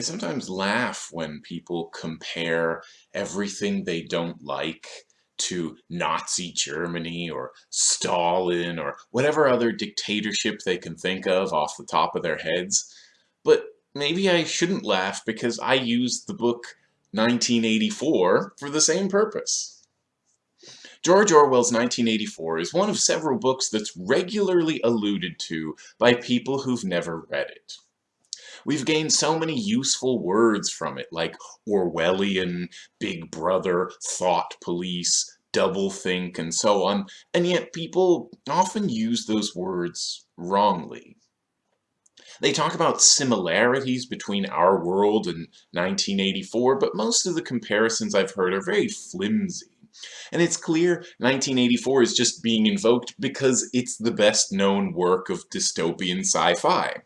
I sometimes laugh when people compare everything they don't like to Nazi Germany or Stalin or whatever other dictatorship they can think of off the top of their heads. But maybe I shouldn't laugh because I used the book 1984 for the same purpose. George Orwell's 1984 is one of several books that's regularly alluded to by people who've never read it. We've gained so many useful words from it, like Orwellian, Big Brother, Thought Police, doublethink, and so on, and yet people often use those words wrongly. They talk about similarities between our world and 1984, but most of the comparisons I've heard are very flimsy. And it's clear 1984 is just being invoked because it's the best known work of dystopian sci-fi.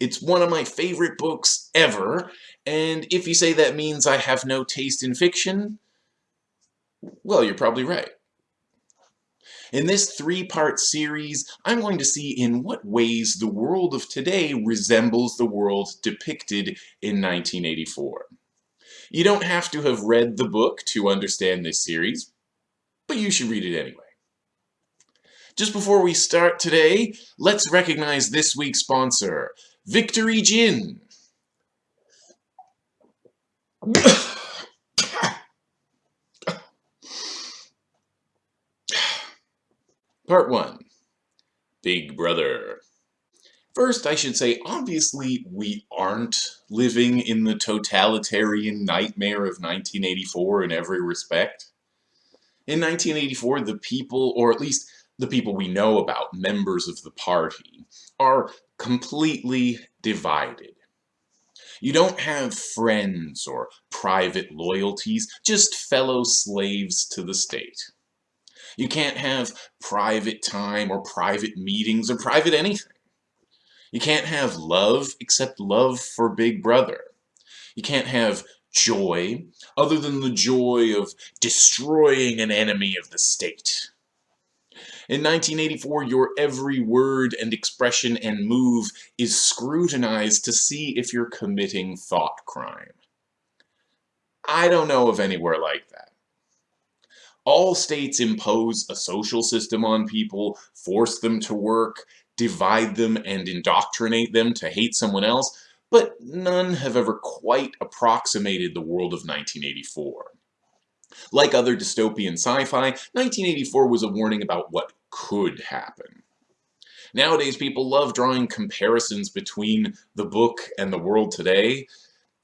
It's one of my favorite books ever, and if you say that means I have no taste in fiction, well, you're probably right. In this three-part series, I'm going to see in what ways the world of today resembles the world depicted in 1984. You don't have to have read the book to understand this series, but you should read it anyway. Just before we start today, let's recognize this week's sponsor, Victory Gin. Part 1. Big Brother. First, I should say, obviously, we aren't living in the totalitarian nightmare of 1984 in every respect. In 1984, the people, or at least the people we know about, members of the party, are completely divided. You don't have friends or private loyalties, just fellow slaves to the state. You can't have private time or private meetings or private anything. You can't have love except love for Big Brother. You can't have joy other than the joy of destroying an enemy of the state. In 1984, your every word and expression and move is scrutinized to see if you're committing thought crime. I don't know of anywhere like that. All states impose a social system on people, force them to work, divide them and indoctrinate them to hate someone else, but none have ever quite approximated the world of 1984. Like other dystopian sci-fi, 1984 was a warning about what could happen. Nowadays, people love drawing comparisons between the book and the world today.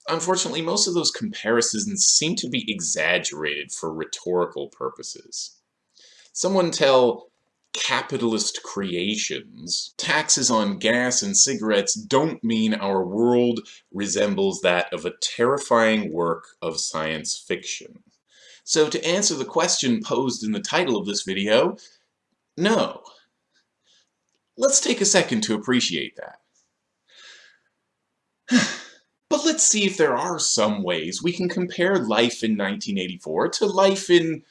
Unfortunately, most of those comparisons seem to be exaggerated for rhetorical purposes. Someone tell capitalist creations, taxes on gas and cigarettes don't mean our world resembles that of a terrifying work of science fiction. So to answer the question posed in the title of this video, no. Let's take a second to appreciate that. but let's see if there are some ways we can compare life in 1984 to life in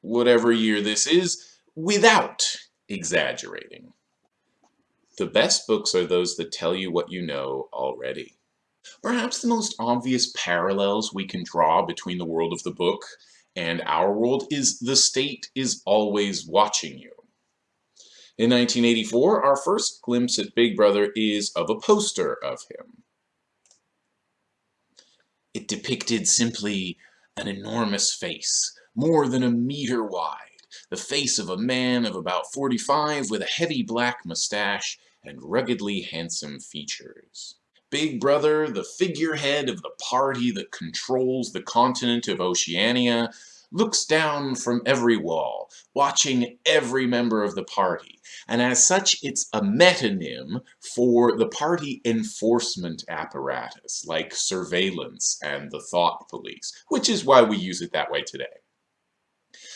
whatever year this is without exaggerating. The best books are those that tell you what you know already. Perhaps the most obvious parallels we can draw between the world of the book and our world is the state is always watching you. In 1984, our first glimpse at Big Brother is of a poster of him. It depicted simply an enormous face, more than a meter wide, the face of a man of about 45 with a heavy black mustache and ruggedly handsome features. Big Brother, the figurehead of the party that controls the continent of Oceania, looks down from every wall, watching every member of the party, and as such it's a metonym for the party enforcement apparatus, like surveillance and the thought police, which is why we use it that way today.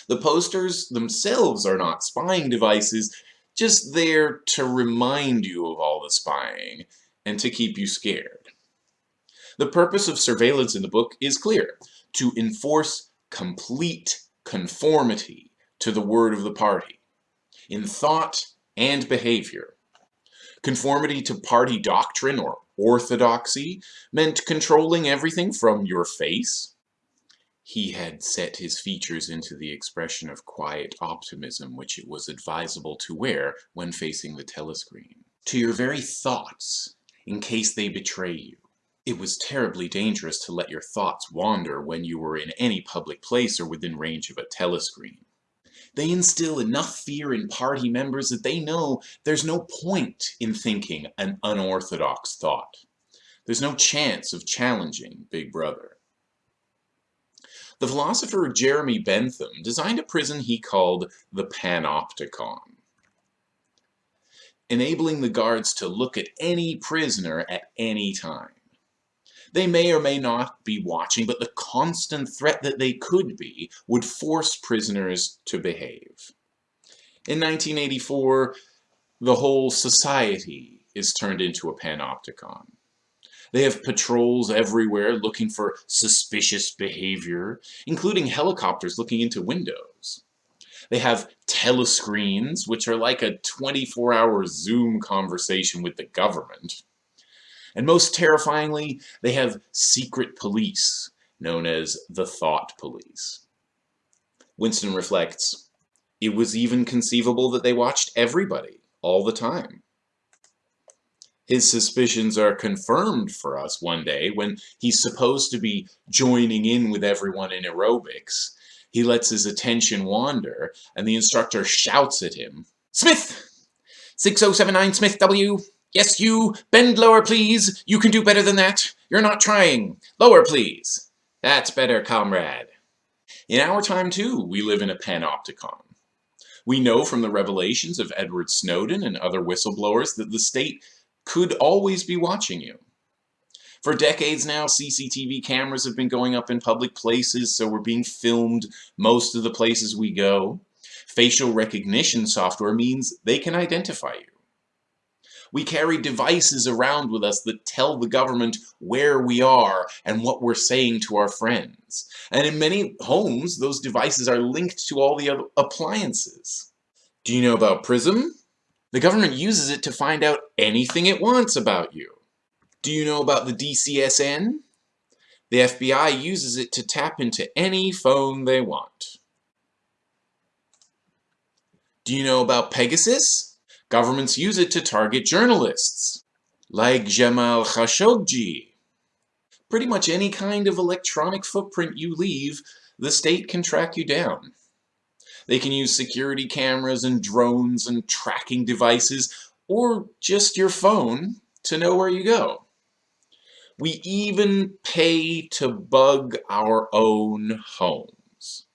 The posters themselves are not spying devices, just there to remind you of all the spying, and to keep you scared. The purpose of surveillance in the book is clear, to enforce complete conformity to the word of the party, in thought and behavior. Conformity to party doctrine or orthodoxy meant controlling everything from your face. He had set his features into the expression of quiet optimism which it was advisable to wear when facing the telescreen. To your very thoughts, in case they betray you. It was terribly dangerous to let your thoughts wander when you were in any public place or within range of a telescreen. They instill enough fear in party members that they know there's no point in thinking an unorthodox thought. There's no chance of challenging Big Brother. The philosopher Jeremy Bentham designed a prison he called the Panopticon, enabling the guards to look at any prisoner at any time. They may or may not be watching, but the constant threat that they could be would force prisoners to behave. In 1984, the whole society is turned into a panopticon. They have patrols everywhere looking for suspicious behavior, including helicopters looking into windows. They have telescreens, which are like a 24-hour Zoom conversation with the government. And most terrifyingly, they have secret police, known as the Thought Police. Winston reflects, it was even conceivable that they watched everybody, all the time. His suspicions are confirmed for us one day when he's supposed to be joining in with everyone in aerobics. He lets his attention wander, and the instructor shouts at him, Smith! 6079 Smith W. Yes, you! Bend lower, please! You can do better than that! You're not trying! Lower, please! That's better, comrade. In our time, too, we live in a panopticon. We know from the revelations of Edward Snowden and other whistleblowers that the state could always be watching you. For decades now, CCTV cameras have been going up in public places, so we're being filmed most of the places we go. Facial recognition software means they can identify you. We carry devices around with us that tell the government where we are and what we're saying to our friends. And in many homes, those devices are linked to all the other appliances. Do you know about PRISM? The government uses it to find out anything it wants about you. Do you know about the DCSNet? The FBI uses it to tap into any phone they want. Do you know about Pegasus? Governments use it to target journalists, like Jamal Khashoggi. Pretty much any kind of electronic footprint you leave, the state can track you down. They can use security cameras and drones and tracking devices, or just your phone, to know where you go. We even pay to bug our own homes.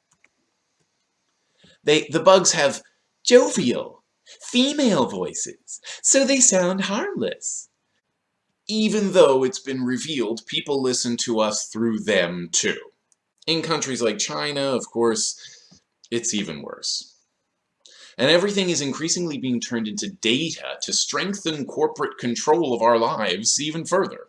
They, the bugs have jovial, female voices, so they sound harmless. Even though it's been revealed people listen to us through them too. In countries like China, of course, it's even worse. And everything is increasingly being turned into data to strengthen corporate control of our lives even further.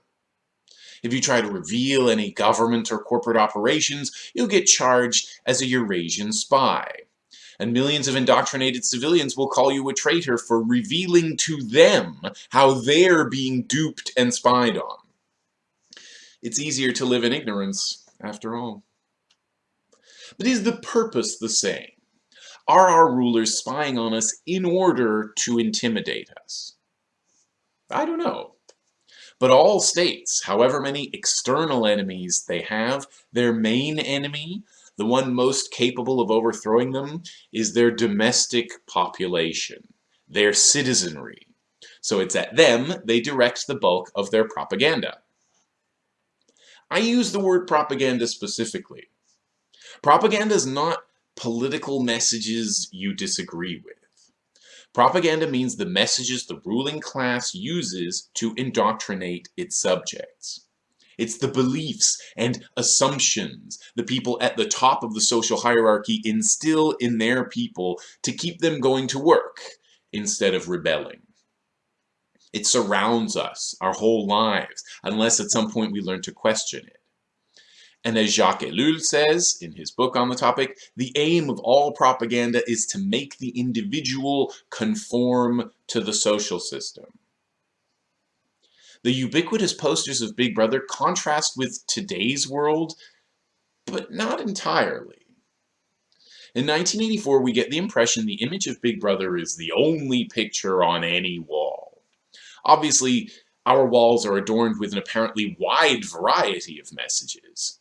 If you try to reveal any government or corporate operations, you'll get charged as a Eurasian spy and millions of indoctrinated civilians will call you a traitor for revealing to them how they're being duped and spied on. It's easier to live in ignorance, after all. But is the purpose the same? Are our rulers spying on us in order to intimidate us? I don't know. But all states, however many external enemies they have, their main enemy the one most capable of overthrowing them is their domestic population, their citizenry. So it's at them they direct the bulk of their propaganda. I use the word propaganda specifically. Propaganda is not political messages you disagree with. Propaganda means the messages the ruling class uses to indoctrinate its subjects. It's the beliefs and assumptions the people at the top of the social hierarchy instill in their people to keep them going to work instead of rebelling. It surrounds us our whole lives, unless at some point we learn to question it. And as Jacques Ellul says in his book on the topic, the aim of all propaganda is to make the individual conform to the social system. The ubiquitous posters of Big Brother contrast with today's world, but not entirely. In 1984, we get the impression the image of Big Brother is the only picture on any wall. Obviously, our walls are adorned with an apparently wide variety of messages.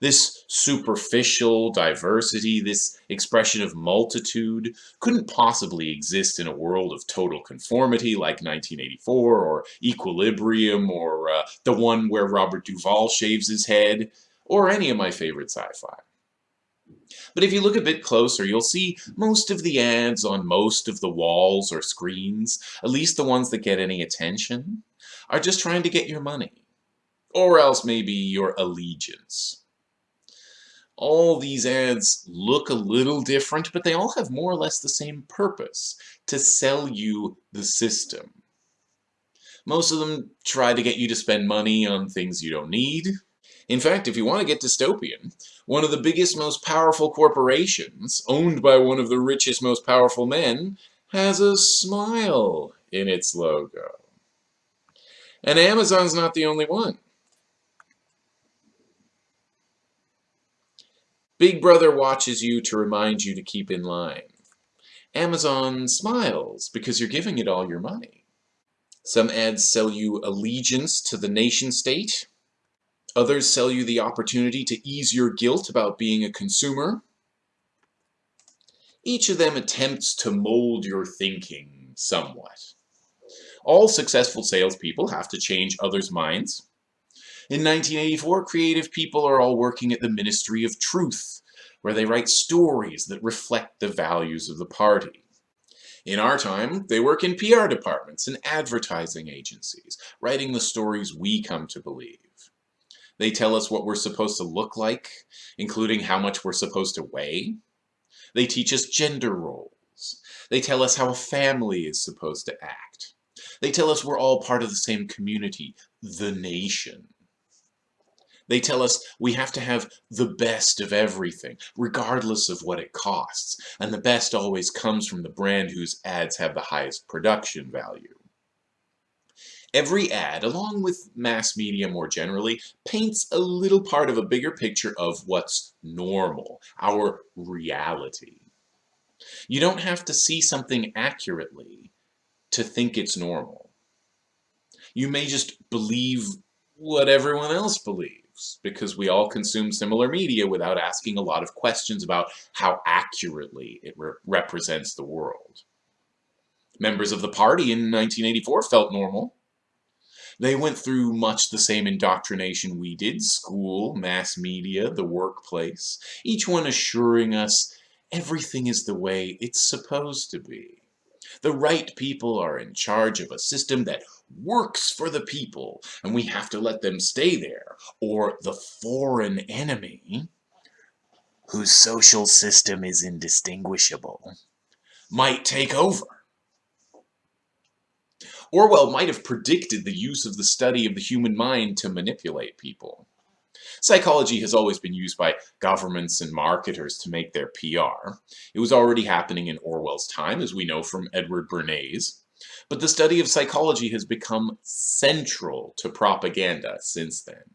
This superficial diversity, this expression of multitude, couldn't possibly exist in a world of total conformity like 1984 or Equilibrium or uh, the one where Robert Duvall shaves his head or any of my favorite sci-fi. But if you look a bit closer, you'll see most of the ads on most of the walls or screens, at least the ones that get any attention, are just trying to get your money. Or else maybe your allegiance all these ads look a little different, but they all have more or less the same purpose, to sell you the system. Most of them try to get you to spend money on things you don't need. In fact, if you want to get dystopian, one of the biggest, most powerful corporations, owned by one of the richest, most powerful men, has a smile in its logo. And Amazon's not the only one. Big Brother watches you to remind you to keep in line. Amazon smiles because you're giving it all your money. Some ads sell you allegiance to the nation state. Others sell you the opportunity to ease your guilt about being a consumer. Each of them attempts to mold your thinking somewhat. All successful salespeople have to change others' minds. In 1984, creative people are all working at the Ministry of Truth, where they write stories that reflect the values of the party. In our time, they work in PR departments and advertising agencies, writing the stories we come to believe. They tell us what we're supposed to look like, including how much we're supposed to weigh. They teach us gender roles. They tell us how a family is supposed to act. They tell us we're all part of the same community, the nation. They tell us we have to have the best of everything, regardless of what it costs. And the best always comes from the brand whose ads have the highest production value. Every ad, along with mass media more generally, paints a little part of a bigger picture of what's normal, our reality. You don't have to see something accurately to think it's normal. You may just believe what everyone else believes because we all consume similar media without asking a lot of questions about how accurately it re represents the world. Members of the party in 1984 felt normal. They went through much the same indoctrination we did, school, mass media, the workplace, each one assuring us everything is the way it's supposed to be. The right people are in charge of a system that works for the people, and we have to let them stay there, or the foreign enemy, whose social system is indistinguishable, might take over. Orwell might have predicted the use of the study of the human mind to manipulate people. Psychology has always been used by governments and marketers to make their PR. It was already happening in Orwell's time, as we know from Edward Bernays. But the study of psychology has become central to propaganda since then.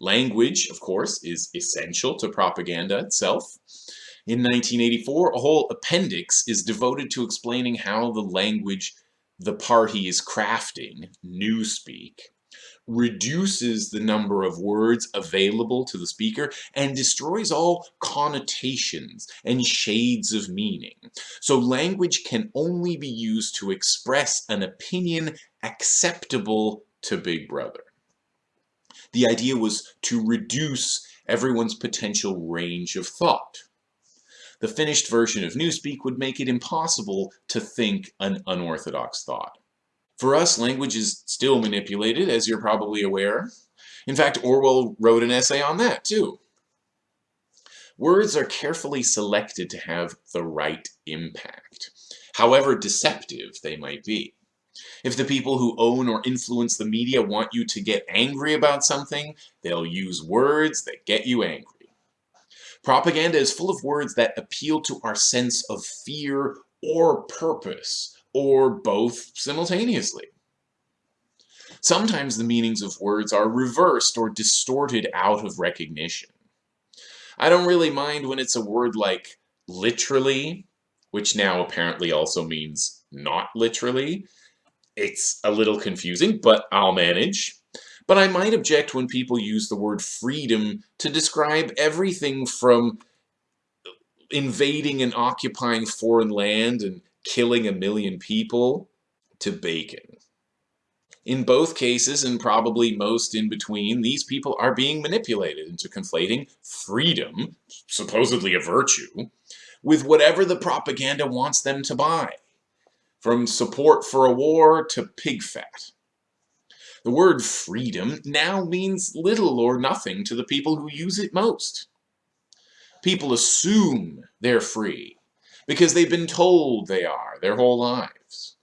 Language, of course, is essential to propaganda itself. In 1984, a whole appendix is devoted to explaining how the language the party is crafting, newspeak, reduces the number of words available to the speaker and destroys all connotations and shades of meaning. So language can only be used to express an opinion acceptable to Big Brother. The idea was to reduce everyone's potential range of thought. The finished version of Newspeak would make it impossible to think an unorthodox thought. For us, language is still manipulated, as you're probably aware. In fact, Orwell wrote an essay on that, too. Words are carefully selected to have the right impact, however deceptive they might be. If the people who own or influence the media want you to get angry about something, they'll use words that get you angry. Propaganda is full of words that appeal to our sense of fear or purpose, or both simultaneously. Sometimes the meanings of words are reversed or distorted out of recognition. I don't really mind when it's a word like literally, which now apparently also means not literally. It's a little confusing, but I'll manage. But I might object when people use the word freedom to describe everything from invading and occupying foreign land and killing a million people to bacon. In both cases, and probably most in between, these people are being manipulated into conflating freedom, supposedly a virtue, with whatever the propaganda wants them to buy, from support for a war to pig fat. The word freedom now means little or nothing to the people who use it most. People assume they're free because they've been told they are their whole lives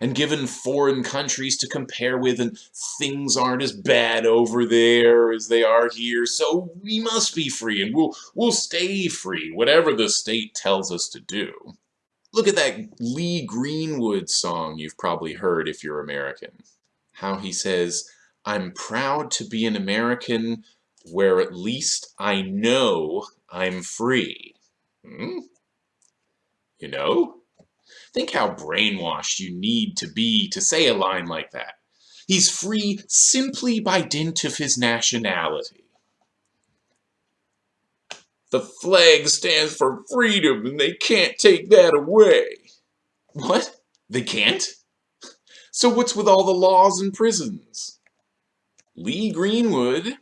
and given foreign countries to compare with and things aren't as bad over there as they are here so we must be free and we'll we'll stay free whatever the state tells us to do. Look at that Lee Greenwood song you've probably heard if you're American. How he says I'm proud to be an American where at least I know I'm free. Hmm? You know Think how brainwashed you need to be to say a line like that. He's free simply by dint of his nationality. The flag stands for freedom and they can't take that away. What? They can't? So what's with all the laws and prisons? Lee Greenwood,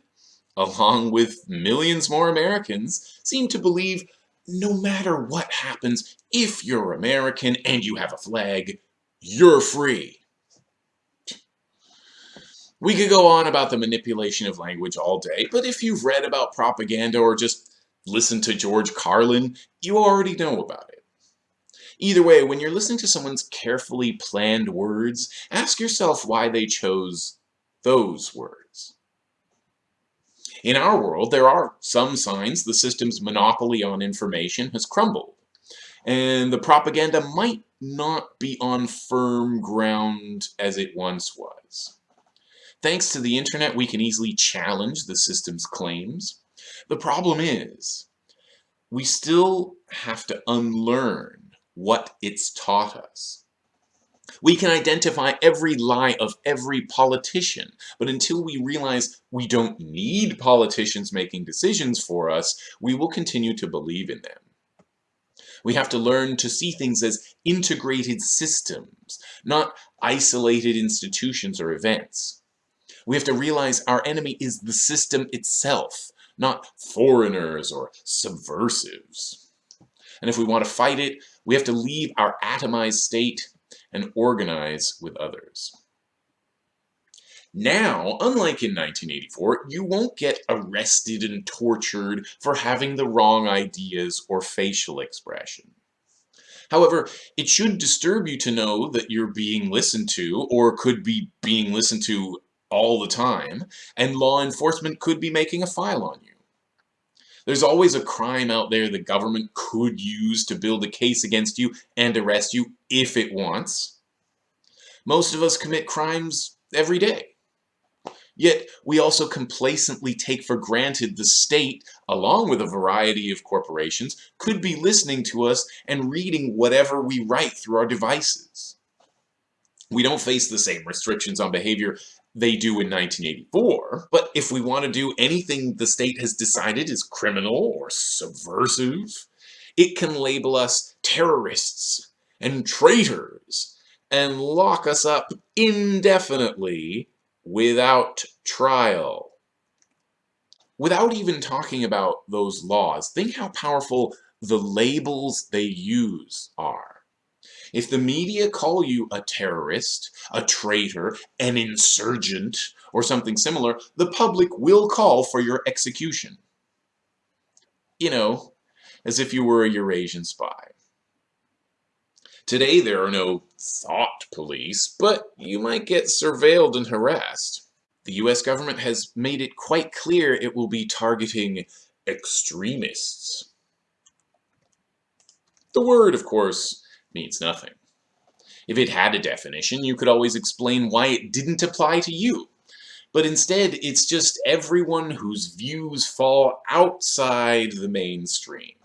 along with millions more Americans, seem to believe no matter what happens, if you're American and you have a flag, you're free. We could go on about the manipulation of language all day, but if you've read about propaganda or just listened to George Carlin, you already know about it. Either way, when you're listening to someone's carefully planned words, ask yourself why they chose those words. In our world, there are some signs the system's monopoly on information has crumbled, and the propaganda might not be on firm ground as it once was. Thanks to the internet, we can easily challenge the system's claims. The problem is, we still have to unlearn what it's taught us. We can identify every lie of every politician, but until we realize we don't need politicians making decisions for us, we will continue to believe in them. We have to learn to see things as integrated systems, not isolated institutions or events. We have to realize our enemy is the system itself, not foreigners or subversives. And if we want to fight it, we have to leave our atomized state and organize with others. Now, unlike in 1984, you won't get arrested and tortured for having the wrong ideas or facial expression. However, it should disturb you to know that you're being listened to, or could be being listened to all the time, and law enforcement could be making a file on you. There's always a crime out there the government could use to build a case against you and arrest you if it wants. Most of us commit crimes every day. Yet, we also complacently take for granted the state, along with a variety of corporations, could be listening to us and reading whatever we write through our devices. We don't face the same restrictions on behavior they do in 1984, but if we want to do anything the state has decided is criminal or subversive, it can label us terrorists and traitors and lock us up indefinitely without trial. Without even talking about those laws, think how powerful the labels they use are. If the media call you a terrorist, a traitor, an insurgent, or something similar, the public will call for your execution. You know, as if you were a Eurasian spy. Today there are no thought police, but you might get surveilled and harassed. The US government has made it quite clear it will be targeting extremists. The word, of course, means nothing. If it had a definition, you could always explain why it didn't apply to you. But instead, it's just everyone whose views fall outside the mainstream.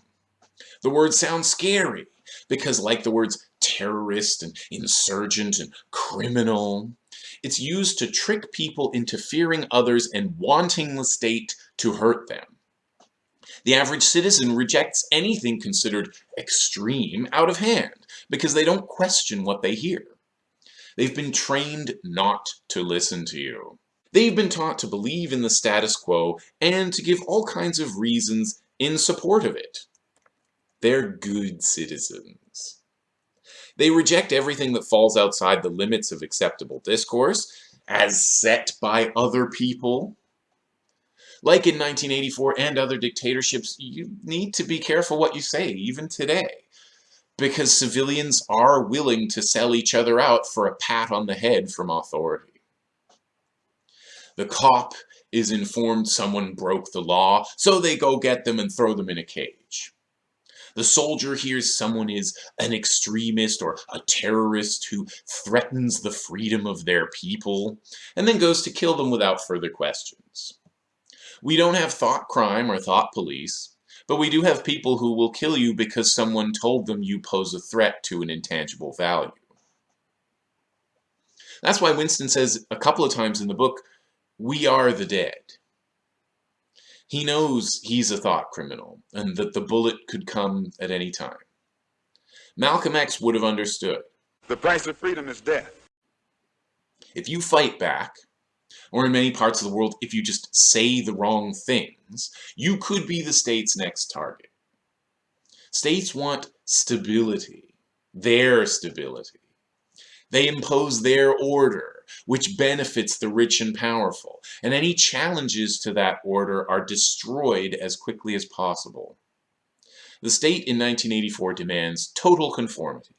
The word sounds scary, because like the words terrorist and insurgent and criminal, it's used to trick people into fearing others and wanting the state to hurt them. The average citizen rejects anything considered extreme out of hand because they don't question what they hear. They've been trained not to listen to you. They've been taught to believe in the status quo and to give all kinds of reasons in support of it. They're good citizens. They reject everything that falls outside the limits of acceptable discourse, as set by other people. Like in 1984 and other dictatorships, you need to be careful what you say, even today. Because civilians are willing to sell each other out for a pat on the head from authority. The cop is informed someone broke the law, so they go get them and throw them in a cage. The soldier hears someone is an extremist or a terrorist who threatens the freedom of their people, and then goes to kill them without further questions. We don't have thought crime or thought police, but we do have people who will kill you because someone told them you pose a threat to an intangible value. That's why Winston says a couple of times in the book, we are the dead. He knows he's a thought criminal and that the bullet could come at any time. Malcolm X would have understood. The price of freedom is death. If you fight back, or in many parts of the world, if you just say the wrong things, you could be the state's next target. States want stability, their stability. They impose their order, which benefits the rich and powerful, and any challenges to that order are destroyed as quickly as possible. The state in 1984 demands total conformity.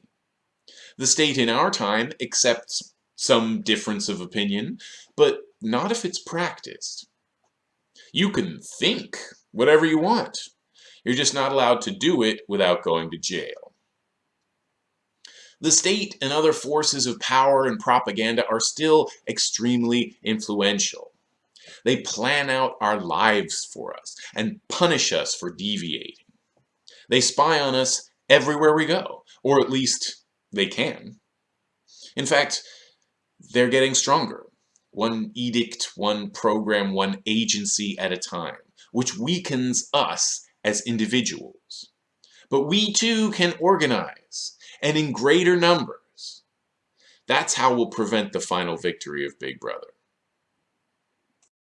The state in our time accepts some difference of opinion, but not if it's practiced. You can think whatever you want. You're just not allowed to do it without going to jail. The state and other forces of power and propaganda are still extremely influential. They plan out our lives for us and punish us for deviating. They spy on us everywhere we go, or at least they can. In fact, they're getting stronger. One edict, one program, one agency at a time, which weakens us as individuals. But we too can organize and in greater numbers. That's how we'll prevent the final victory of Big Brother.